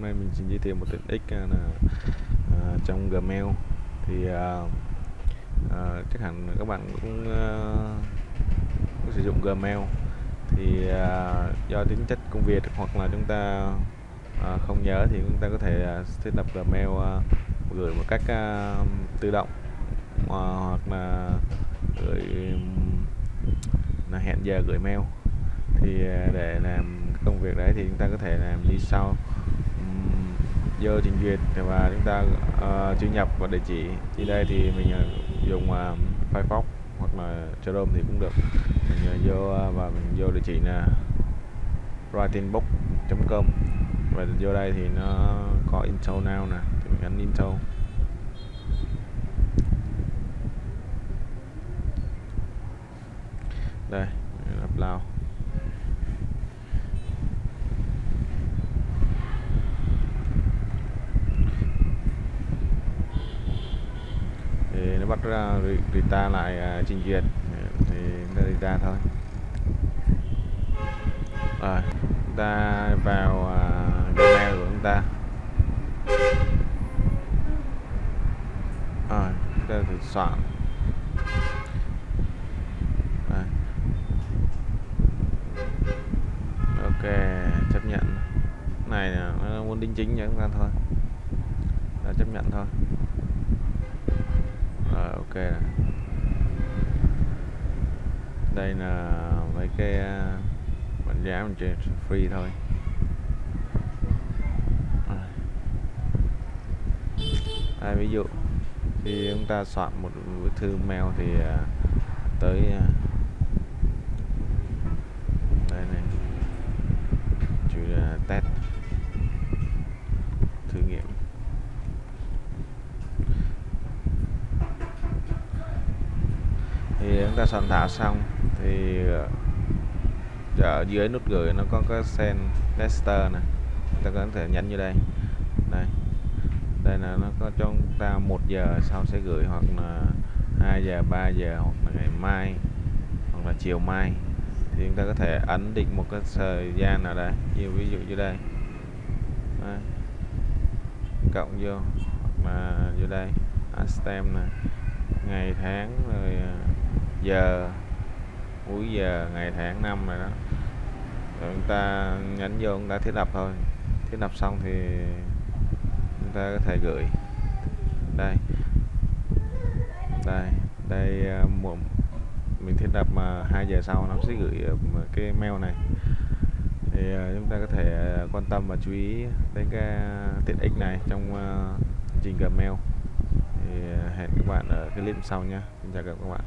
hôm nay mình xin giới thiệu một tiện ích à, là uh, trong Gmail. Thì uh, uh, chắc hẳn các bạn cũng, uh, cũng sử dụng Gmail. Thì uh, do tính chất công việc hoặc là chúng ta uh, không nhớ thì chúng ta có thể uh, thiết lập Gmail uh, gửi một cách uh, tự động uh, hoặc là gửi là hẹn giờ gửi mail. Thì để làm công việc đấy thì chúng ta có thể làm như sau vô trình duyệt và chúng ta ờ, uh, truy nhập vào địa chỉ. Thì đây thì mình ờ, dùng uh, Firefox hoặc là Chrome thì cũng được. Mình uh, vô uh, và mình vô địa chỉ là writingbook.com và vô đây thì nó có intro now nè thì mình ấn intro. Đây upload thì nó bắt rita lại à, trình duyệt. Thì ta rita thôi. Rồi, chúng ta vào à, Gmail của chúng ta. Rồi, chúng ta thử soạn. Ok, chấp nhận. Này là nó muốn đính chính cho chúng ta thôi. Đã chấp nhận thôi rồi đây là mấy cái à, uh, bản giá mình chơi free thôi. À, ví dụ khi chúng ta soạn một bức thư mail thì à, tới à, đây này chữ uh, test thử nghiệm thì chúng ta soạn thảo xong thì ờ, ở dưới nút gửi nó có cái send tester này chúng ta có thể nhấn như đây. Đây. Đây là nó có cho chúng ta một giờ sau sẽ gửi hoặc là 2 giờ 3 giờ hoặc là ngày mai hoặc là chiều mai. Thì chúng ta có thể ấn định một cái thời gian nào đây. Như ví dụ như đây. Đây. cộng vô. Hoặc là vô đây. Stem này ngày tháng rồi ờ, giờ cuối giờ ngày tháng năm này đó. Rồi chúng ta nhấn vô chúng ta thiết lập thôi. Thiết lập xong thì chúng ta có thể gửi. Đây. Đây đây à, một mình thiết lập mà hai giờ sau nó sẽ gửi à, cái mail này. Thì à, chúng ta có thể quan tâm và chú ý đến cái tiện ích này trong uh, trình Gmail thì hẹn các bạn ở clip sau nhé. Xin chào các bạn.